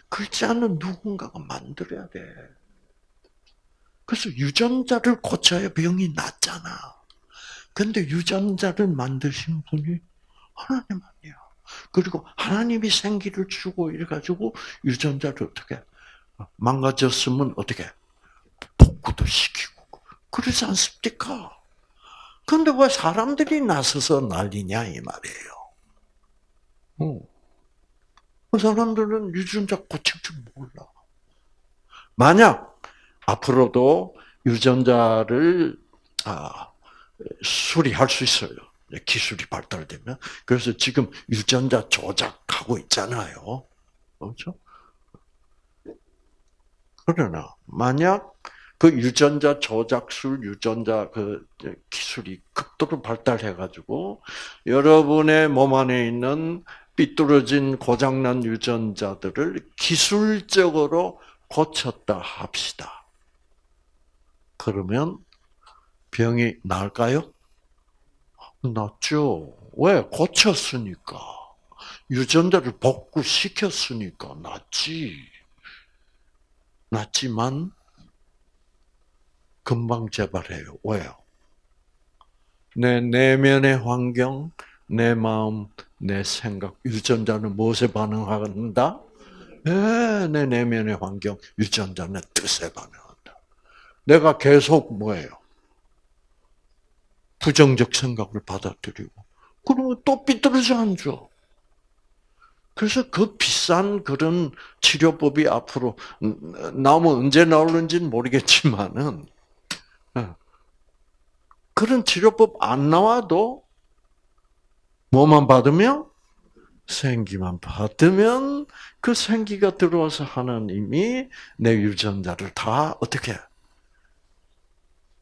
글자는 누군가가 만들어야 돼. 그래서 유전자를 고쳐야 병이 낫잖아. 근데 유전자를 만드신 분이 하나님 아니야. 그리고 하나님이 생기를 주고 이래가지고 유전자를 어떻게 망가졌으면 어떻게 복구도 시키고 그러지 않습니까? 근데 왜 사람들이 나서서 난리냐 이 말이에요. 어. 그 사람들은 유전자 고칠 줄 몰라. 만약 앞으로도 유전자를 아, 수리할 수 있어요. 기술이 발달되면. 그래서 지금 유전자 조작하고 있잖아요. 그렇죠? 그러나 만약 그 유전자 조작술, 유전자 그 기술이 극도로 발달해가지고 여러분의 몸 안에 있는 삐뚤어진 고장난 유전자들을 기술적으로 고쳤다 합시다. 그러면 병이 나을까요? 낫죠. 왜? 고쳤으니까. 유전자를 복구시켰으니까 낫지. 낫지만 금방 재발해요. 왜요? 내 내면의 환경, 내 마음, 내 생각, 유전자는 무엇에 반응한다? 네, 내 내면의 환경, 유전자는 뜻에 반응한다. 내가 계속 뭐예요? 부정적 생각을 받아들이고, 그러면 또 삐뚤어져 앉아. 그래서 그 비싼 그런 치료법이 앞으로 나오면 언제 나올는지는 모르겠지만은, 어. 그런 치료법 안 나와도 뭐만 받으면 생기만 받으면 그 생기가 들어와서 하나님이 내 유전자를 다 어떻게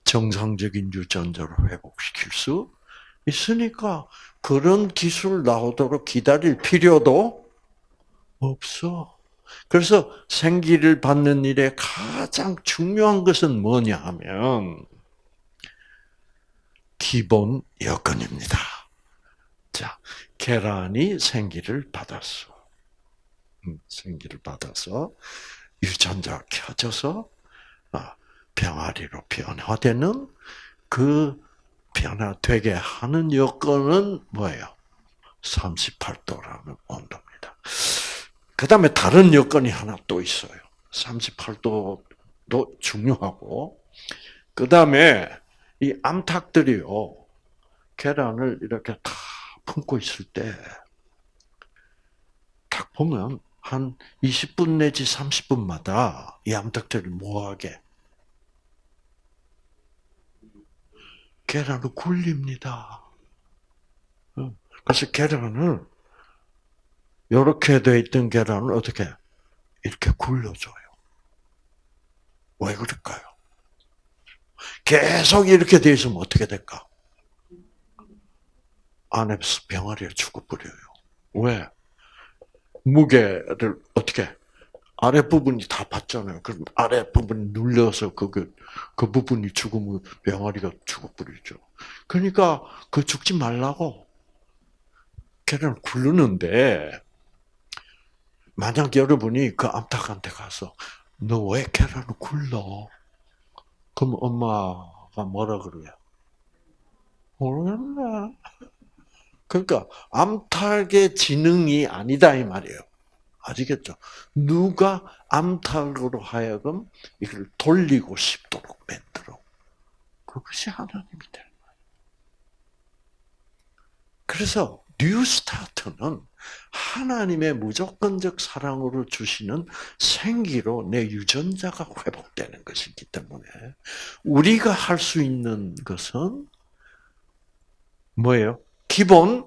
정상적인 유전자로 회복시킬 수 있으니까 그런 기술 나오도록 기다릴 필요도 없어. 그래서 생기를 받는 일에 가장 중요한 것은 뭐냐 하면 기본 여건입니다. 자, 계란이 생기를 받았어. 음, 생기를 받아서 유전자 켜져서 아, 병아리로 변화되는 그 변화되게 하는 여건은 뭐예요? 38도라는 온도입니다. 그 다음에 다른 여건이 하나 또 있어요. 38도도 중요하고, 그 다음에 이 암탉들이요, 계란을 이렇게 다 품고 있을 때, 딱 보면 한 20분 내지 30분마다 이 암탉들을 뭐하게? 계란을 굴립니다. 그래서 계란을 이렇게 돼 있던 계란을 어떻게 이렇게 굴려줘요. 왜 그럴까요? 계속 이렇게 돼 있으면 어떻게 될까? 안에서 병아리가 죽어버려요. 왜? 무게를 어떻게 아래 부분이 다 받잖아요. 그럼 아래 부분이 눌려서 그, 그, 그 부분이 죽으면 병아리가 죽어버리죠. 그러니까 그 죽지 말라고 계란을 굴르는데 만약 여러분이 그 암탉한테 가서 너왜 계란을 굴러? 그럼 엄마가 뭐라 그래요? 모르겠네. 그러니까 암탉의 지능이 아니다 이 말이에요. 아시겠죠? 누가 암탉으로 하여금 이걸 돌리고 싶도록 만들어. 그것이 하나님이 되는 거예요. 그래서 New Start는 하나님의 무조건적 사랑으로 주시는 생기로 내 유전자가 회복되는 것이기 때문에 우리가 할 수 있는 것은 뭐예요? 기본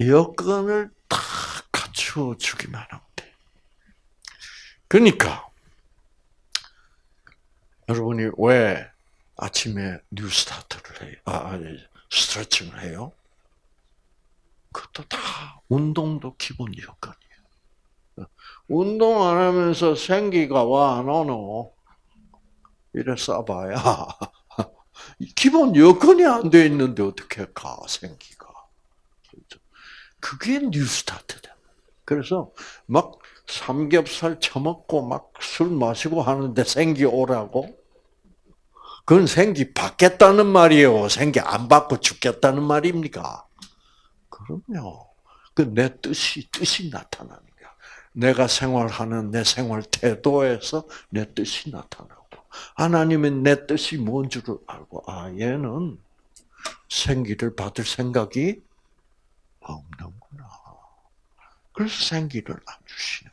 여건을 다 갖추어 주기만 돼. 그러니까 여러분이 왜 아침에 뉴스타트를 해요? 아, 스트레칭을 해요? 그것도 다 운동도 기본 여건이에요. 운동 안 하면서 생기가 와 안 오노? 이래 써봐야 기본 여건이 안 돼 있는데 어떻게 가 생기가? 그렇죠? 그게 뉴스타트다. 그래서 막 삼겹살 처먹고 막 술 마시고 하는데 생기 오라고? 그건 생기 받겠다는 말이에요. 생기 안 받고 죽겠다는 말입니까? 그럼요. 그 내 뜻이 뜻이 나타나는 거야. 내가 생활하는 내 생활 태도에서 내 뜻이 나타나고 하나님은 내 뜻이 뭔 줄을 알고 아 얘는 생기를 받을 생각이 없는구나. 그래서 생기를 안 주시는.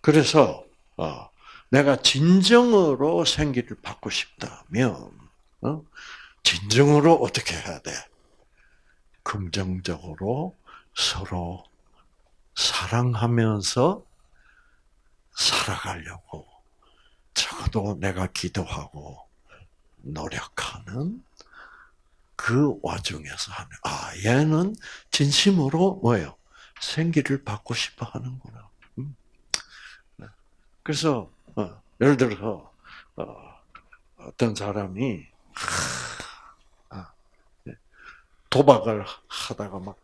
그래서 어, 내가 진정으로 생기를 받고 싶다면 어, 진정으로 어떻게 해야 돼? 긍정적으로 서로 사랑하면서 살아가려고 적어도 내가 기도하고 노력하는 그 와중에서 하는 아 얘는 진심으로 뭐예요 생기를 받고 싶어 하는구나. 그래서 어, 예를 들어서 어, 어떤 사람이 아, 네. 도박을 하다가 막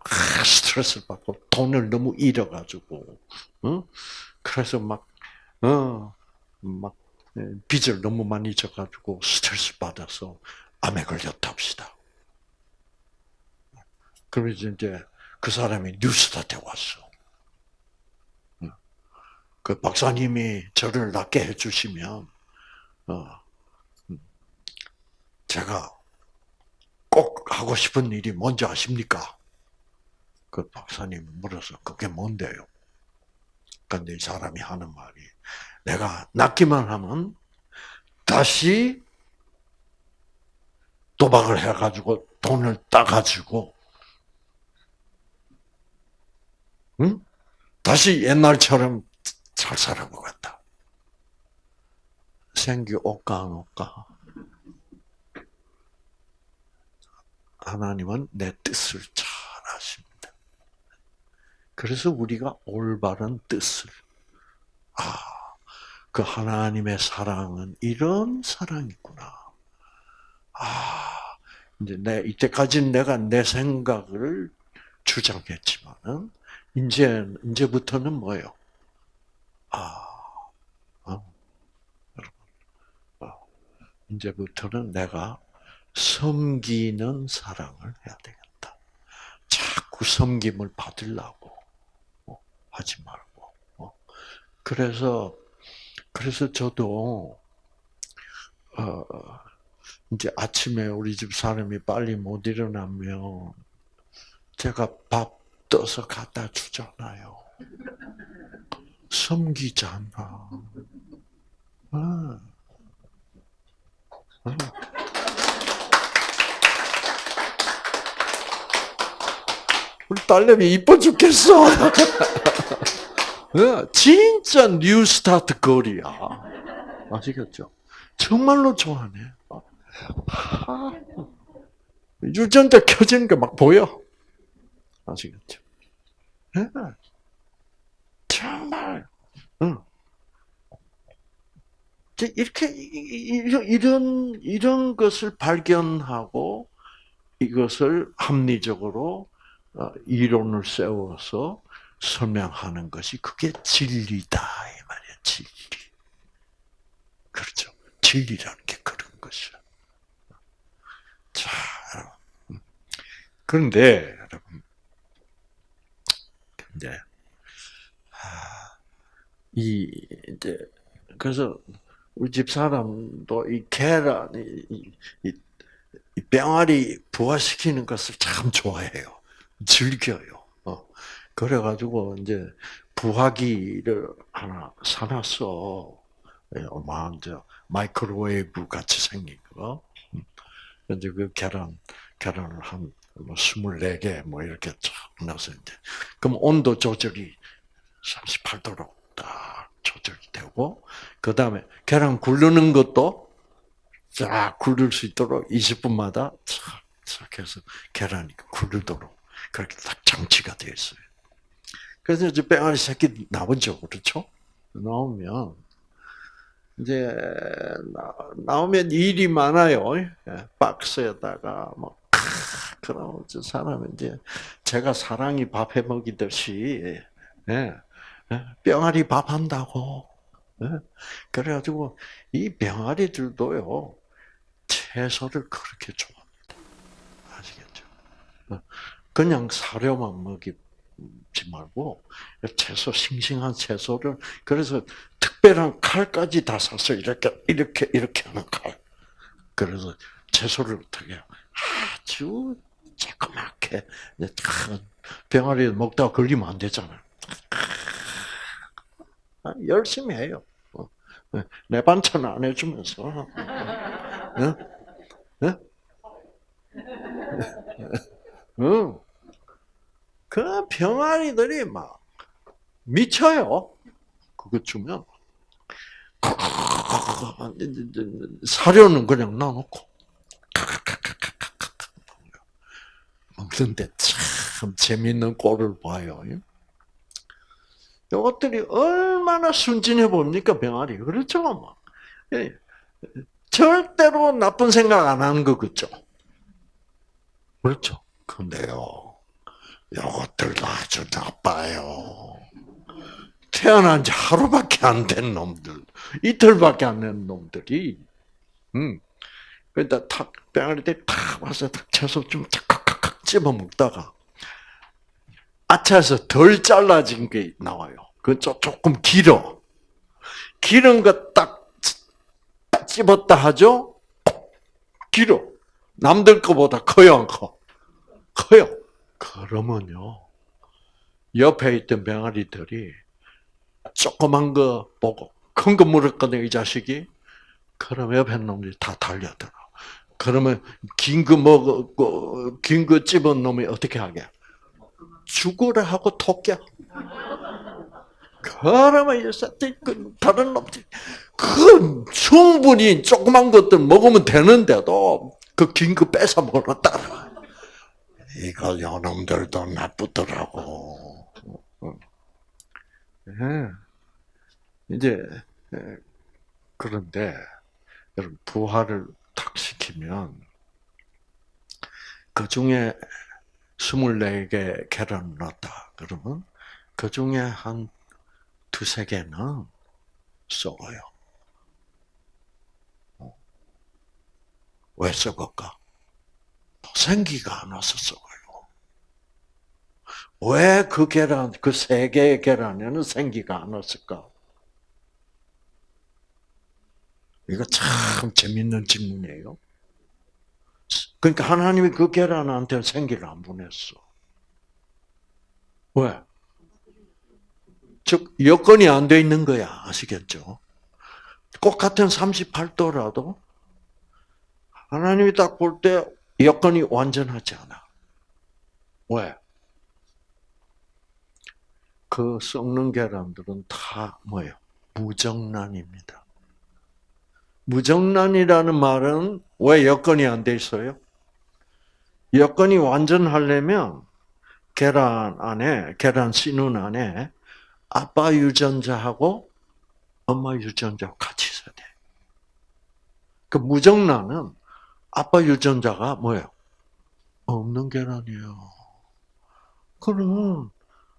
스트레스를 받고 돈을 너무 잃어가지고, 그래서 막, 어, 막 네, 빚을 너무 많이 져가지고 스트레스 받아서 암에 걸렸다 합시다. 그래서 이제 그 사람이 뉴스타트에 왔어. 그 박사님이 저를 낫게 해주시면, 어, 음, 제가 꼭 하고 싶은 일이 뭔지 아십니까? 그 박사님 물어서 그게 뭔데요? 근데 이 사람이 하는 말이 내가 낫기만 하면 다시 도박을 해가지고 돈을 따가지고 응? 다시 옛날처럼 잘 살아보겠다. 생기 올까 안 올까? 하나님은 내 뜻을 잘 아십니다. 그래서 우리가 올바른 뜻을 아, 그 하나님의 사랑은 이런 사랑이구나. 아, 이제 내 이때까지는 내가 내 생각을 주장했지만은 이제 이제부터는 뭐예요? 아, 어, 여러분, 어, 이제부터는 내가 섬기는 사랑을 해야 되겠다. 자꾸 섬김을 받으려고 어, 하지 말고. 어. 그래서 그래서 저도 어, 이제 아침에 우리 집 사람이 빨리 못 일어나면 제가 밥 떠서 갖다 주잖아요. 섬기잖아. 아. 아. 우리 딸내미 이뻐 죽겠어. 진짜 뉴스타트 거리야. 아시겠죠? 정말로 좋아하네. 유전자 켜지는 게 막 보여. 아시겠죠? 정말, 응. 이렇게 이런 이런 것을 발견하고 이것을 합리적으로 어, 이론을 세워서 설명하는 것이 그게 진리다 이 말이야 진리. 그렇죠. 진리라는 게 그런 것이야. 자, 음. 그런데 여러분, 근데 이 이제 그래서 우리 집 사람도 이 계란 이, 이, 이 병아리 부화시키는 것을 참 좋아해요. 즐겨요. 어. 그래가지고 이제 부화기를 하나 사놨어. 얼마 예, 이제 마이크로웨이브 같이 생긴 거. 음. 이제 그 계란 계란을 한 24개 뭐, 뭐 이렇게 쫙 넣어서 이제 그럼 온도 조절이 38도로 딱 조절이 되고 그 다음에 계란 굴르는 것도 쫙 굴릴 수 있도록 20분마다 쫙쫙 해서 계란이 굴르도록 그렇게 딱 장치가 되어 있어요. 그래서 이제 뺑아리 새끼 나오죠, 그렇죠? 나오면 이제 나, 오면 일이 많아요. 예, 박스에다가 뭐 그럼 저 사람은 이제 제가 사랑이 밥해 먹이듯이 예, 예, 병아리 밥 한다고. 그래가지고 이 병아리들도요 채소를 그렇게 좋아합니다. 아시겠죠? 그냥 사료만 먹이지 말고 채소 싱싱한 채소를 그래서 특별한 칼까지 다 사서 이렇게 이렇게 이렇게 하는 칼. 그래서 채소를 어떻게 아주 조그맣게 병아리 먹다가 걸리면 안 되잖아요. 아, 열심히 해요. 어, 네. 내 반찬 안 해주면서. 응? 응? 응. 그 병아리들이 막 미쳐요. 그거 주면 사료는 그냥 놔놓고 먹는데 참 재밌는 꼴을 봐요. 이것들이 얼마나 순진해 보입니까 병아리 그렇죠? 예. 절대로 나쁜 생각 안 하는 거 그죠? 그렇죠. 근데요, 이것들도 아주 나빠요. 태어난 지 하루밖에 안 된 놈들, 이틀밖에 안 된 놈들이, 음, 그러니까 탁, 병아리 때탁 와서 탁 채소 좀 탁 탁탁 집어 먹다가, 아차에서 덜 잘라진 게 나와요. 그 조금 길어. 기른 거딱 찝었다 하죠? 길어. 남들 거보다 커요, 안 커? 커요. 그러면요, 옆에 있던 병아리들이 조그만 거 보고 큰 거 물었거든, 이 자식이. 그럼 옆에 놈들이 다 달려들어. 그러면 긴 거 먹고, 긴거 찝은 놈이 어떻게 하게? 죽으라 하고 토끼야. 그러면 이제 그 다른 놈들 그 충분히 조그만 것들 먹으면 되는데도 그 긴 거 뺏어 먹었다. 이거 요놈들도 나쁘더라고. 네. 이제 그런데 여러분 부활을 탁 시키면 그 중에 24개 계란을 넣었다. 그러면 그 중에 한 두세 개는 썩어요. 어. 왜 썩을까? 생기가 안 와서 썩어요. 왜 그 계란, 그 세 개의 계란에는 생기가 안 왔을까? 이거 참 재밌는 질문이에요. 그러니까 하나님이 그 계란한테 생기를 안 보냈어. 왜? 즉 여건이 안 돼 있는 거야. 아시겠죠? 똑같은 38도라도 하나님이 딱 볼 때 여건이 완전하지 않아. 왜? 그 썩는 계란들은 다 뭐예요? 무정란입니다. 무정란이라는 말은 왜 여건이 안 돼 있어요? 여건이 완전하려면 계란 안에 계란 씨눈 안에 아빠 유전자하고 엄마 유전자가 같이 있어야 돼. 그 무정란은 아빠 유전자가 뭐예요? 없는 계란이에요. 그럼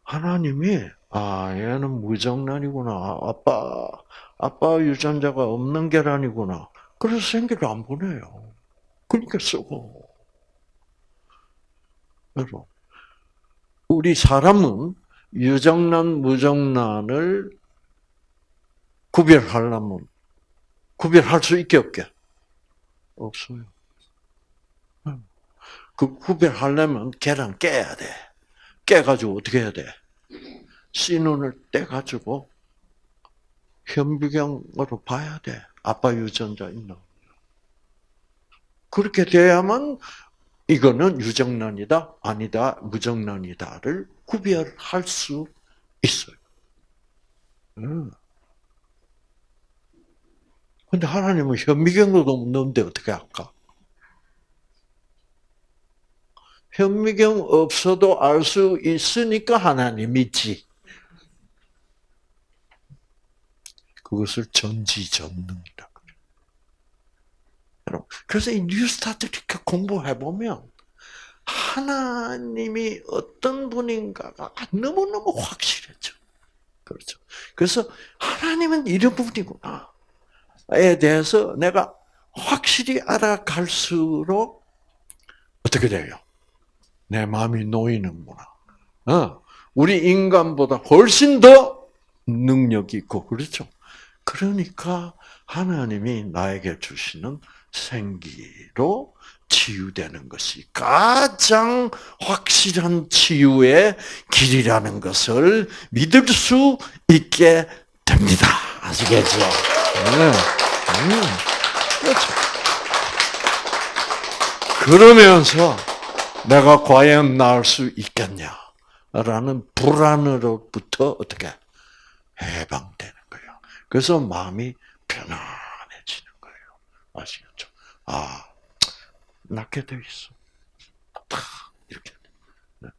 하나님이 아 얘는 무정란이구나. 아빠 아빠 유전자가 없는 계란이구나. 그래서 생기를 안 보내요. 그러니까 쓰고. 여러분, 우리 사람은 유정란, 무정란을 구별하려면 구별할 수 있게 없게? 없어요. 그 구별하려면 계란 깨야 돼. 깨가지고 어떻게 해야 돼? 씨눈을 떼가지고 현미경으로 봐야 돼. 아빠 유전자 있나? 그렇게 돼야만 이거는 유정란이다, 아니다, 무정란이다를 구별할 수 있어요. 음. 근데 하나님은 현미경도 없는데 어떻게 할까? 현미경 없어도 알 수 있으니까 하나님이지. 그것을 전지전능이라 그래요. 그래서 이 뉴스타트 이렇게 공부해 보면 하나님이 어떤 분인가가 너무너무 확실해져. 그렇죠. 그래서 하나님은 이런 분이구나. 에 대해서 내가 확실히 알아갈수록 어떻게 돼요? 내 마음이 놓이는구나. 어, 우리 인간보다 훨씬 더 능력이 있고 그렇죠. 그러니까 하나님이 나에게 주시는 생기로 치유되는 것이 가장 확실한 치유의 길이라는 것을 믿을 수 있게 됩니다. 아시겠죠? 네. 음, 그렇죠. 그러면서 내가 과연 나을 수 있겠냐라는 불안으로부터 어떻게 해방되는. 그래서 마음이 편안해지는 거예요. 아시겠죠? 아, 낫게 돼 있어. 이렇게. 네.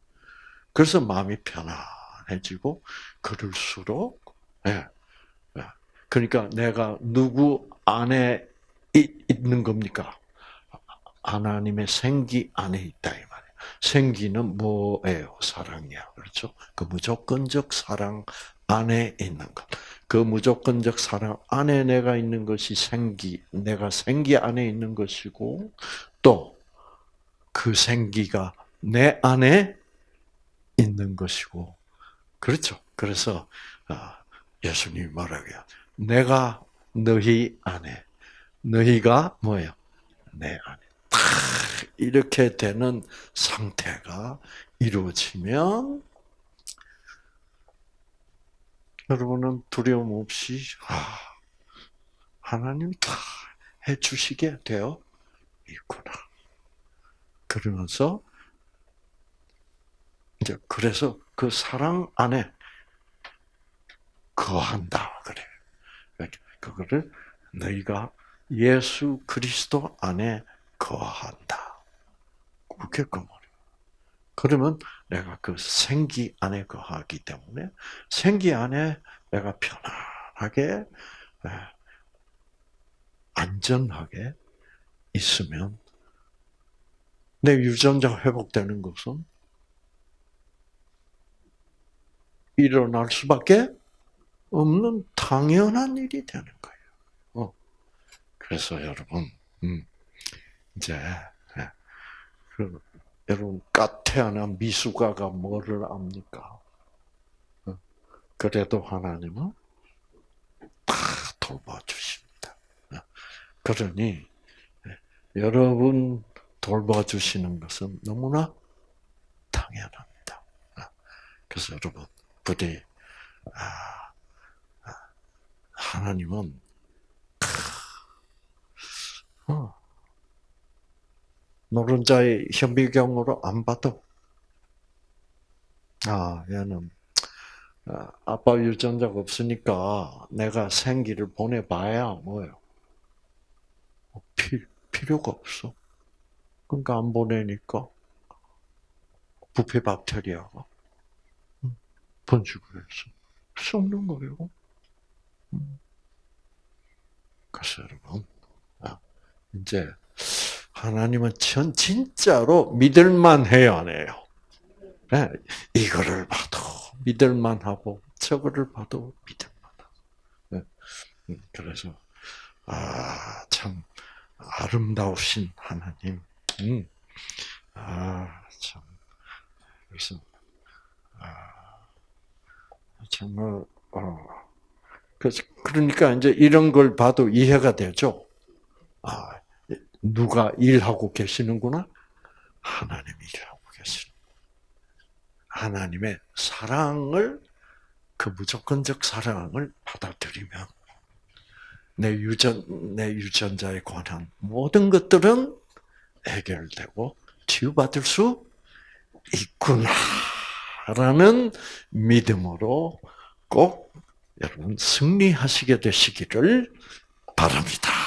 그래서 마음이 편안해지고 그럴수록 예. 예. 그러니까 내가 누구 안에 있는 겁니까? 하나님의 생기 안에 있다 이 말이에요. 생기는 뭐예요? 사랑이야. 그렇죠? 그 무조건적 사랑 안에 있는 것. 그 무조건적 사랑 안에 내가 있는 것이 생기, 내가 생기 안에 있는 것이고, 또 그 생기가 내 안에 있는 것이고, 그렇죠. 그래서 아, 예수님이 말하기야, 내가 너희 안에, 너희가 뭐예요? 내 안에. 이렇게 되는 상태가 이루어지면 여러분은 두려움 없이 아, 하나님 다 해주시게 되어 있구나. 그러면서 이제 그래서 그 사랑 안에 거한다 그래. 그거를 너희가 예수 그리스도 안에 거한다. 그렇게 그. 그러면 내가 그 생기 안에 거하기 때문에 생기 안에 내가 편안하게 안전하게 있으면 내 유전자 회복되는 것은 일어날 수밖에 없는 당연한 일이 되는 거예요. 어. 그래서 여러분, 음, 이제 예, 그, 여러분 까태어난 미숙아가 뭐를 압니까? 어. 그래도 하나님은 다 돌봐주십니다. 어. 그러니 예, 여러분 돌봐주시는 것은 너무나 당연합니다. 어. 그래서 여러분 부디 아, 아, 하나님은 노른자의 현미경으로 안 봐도 아 얘는 아, 아빠 유전자가 없으니까 내가 생기를 보내봐야 뭐예요? 피, 필요가 없어. 그러니까 안 보내니까 부패 박테리아가 번식을 해서 썩는 거예요. 그래서 여러분, 아, 이제 하나님은 전 진짜로 믿을만 해요, 안 해요? 네, 이거를 봐도 믿을만 하고 저거를 봐도 믿을만 하고. 네. 음, 그래서 아, 참 아름다우신 하나님. 음. 아, 참. 그래서 아, 정말 어. 그러니까 이제 이런 걸 봐도 이해가 되죠. 아, 누가 일하고 계시는구나? 하나님이 일하고 계시는. 하나님의 사랑을 그 무조건적 사랑을 받아들이면 내 유전 내 유전자에 관한 모든 것들은 해결되고 치유받을 수 있구나라는 믿음으로 꼭 여러분 승리하시게 되시기를 바랍니다.